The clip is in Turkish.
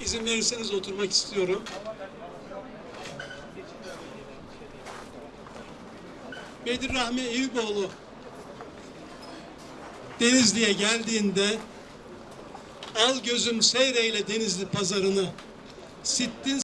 İzin verirseniz oturmak istiyorum. Bedir Rahmi Eyüboğlu Denizli'ye geldiğinde al gözüm seyreyle Denizli pazarını sittin